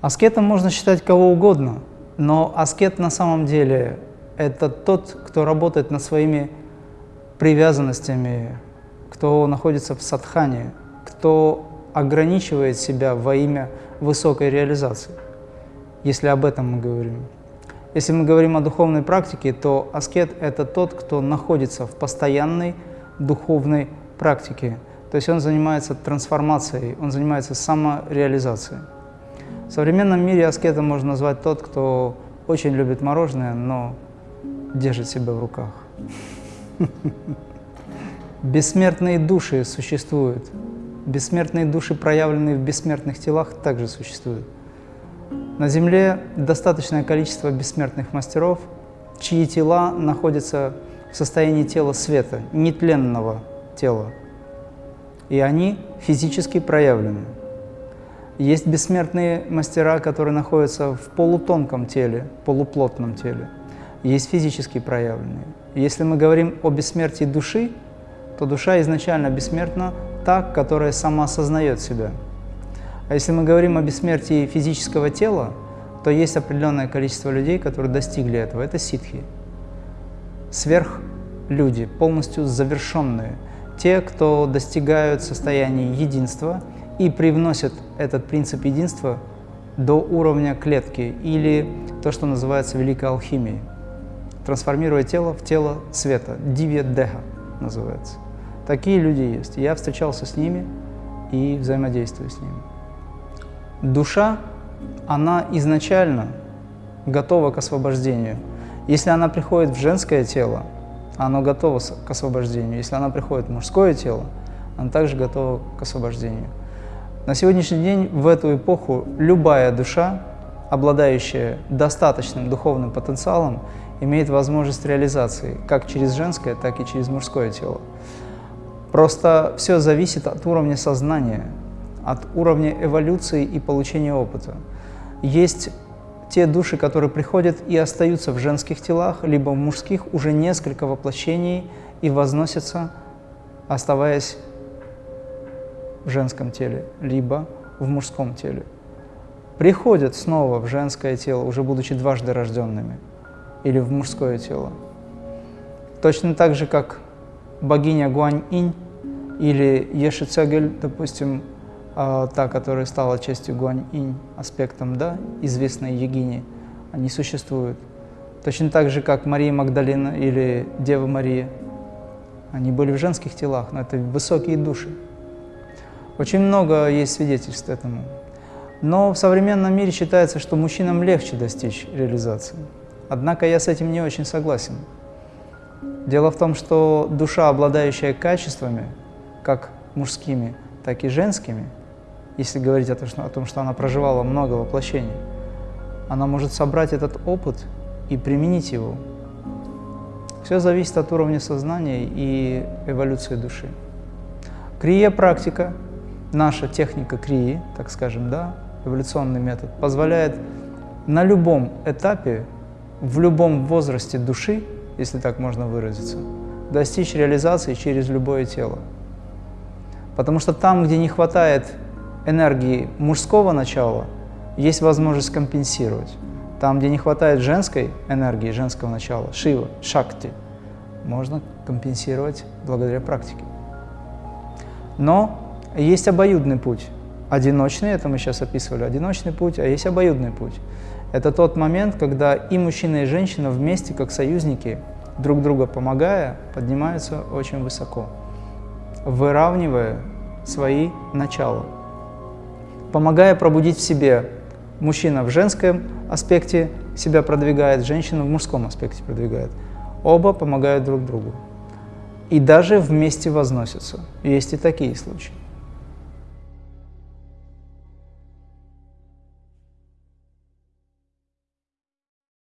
Аскетом можно считать кого угодно, но аскет на самом деле – это тот, кто работает над своими привязанностями, кто находится в садхане, кто ограничивает себя во имя высокой реализации, если об этом мы говорим. Если мы говорим о духовной практике, то аскет – это тот, кто находится в постоянной духовной практике. То есть он занимается трансформацией, он занимается самореализацией. В современном мире аскетом можно назвать тот, кто очень любит мороженое, но держит себя в руках. Бессмертные души существуют. Бессмертные души, проявленные в бессмертных телах, также существуют. На Земле достаточное количество бессмертных мастеров, чьи тела находятся в состоянии тела света, нетленного тела. И они физически проявлены. Есть бессмертные мастера, которые находятся в полутонком теле, полуплотном теле. Есть физически проявленные. Если мы говорим о бессмертии души, то душа изначально бессмертна та, которая сама осознает себя. А если мы говорим о бессмертии физического тела, то есть определенное количество людей, которые достигли этого. Это ситхи. Сверхлюди, полностью завершенные. Те, кто достигают состояния единства – и привносят этот принцип единства до уровня клетки или то, что называется великой алхимией, трансформируя тело в тело света, дивья деха называется. Такие люди есть. Я встречался с ними и взаимодействую с ними. Душа, она изначально готова к освобождению. Если она приходит в женское тело, оно готово к освобождению. Если она приходит в мужское тело, она также готова к освобождению. На сегодняшний день, в эту эпоху, любая душа, обладающая достаточным духовным потенциалом, имеет возможность реализации как через женское, так и через мужское тело. Просто все зависит от уровня сознания, от уровня эволюции и получения опыта. Есть те души, которые приходят и остаются в женских телах, либо в мужских уже несколько воплощений и возносятся, оставаясь в женском теле, либо в мужском теле. Приходят снова в женское тело, уже будучи дважды рожденными, или в мужское тело. Точно так же, как богиня Гуань-инь или Ешицегель, допустим, а, та, которая стала частью Гуань-инь, аспектом да, известной Егини, они существуют. Точно так же, как Мария Магдалина или Дева Мария. Они были в женских телах, но это высокие души. Очень много есть свидетельств этому. Но в современном мире считается, что мужчинам легче достичь реализации. Однако я с этим не очень согласен. Дело в том, что душа, обладающая качествами, как мужскими, так и женскими, если говорить о том, что она проживала много воплощений, она может собрать этот опыт и применить его. Все зависит от уровня сознания и эволюции души. Крия практика наша техника крии, так скажем, да, эволюционный метод, позволяет на любом этапе, в любом возрасте души, если так можно выразиться, достичь реализации через любое тело. Потому что там, где не хватает энергии мужского начала, есть возможность компенсировать. Там, где не хватает женской энергии, женского начала, шива, шакти, можно компенсировать благодаря практике. Но есть обоюдный путь. Одиночный, это мы сейчас описывали, одиночный путь, а есть обоюдный путь. Это тот момент, когда и мужчина, и женщина вместе, как союзники, друг друга помогая, поднимаются очень высоко, выравнивая свои начала. Помогая пробудить в себе, мужчина в женском аспекте себя продвигает, женщина в мужском аспекте продвигает. Оба помогают друг другу. И даже вместе возносятся. Есть и такие случаи.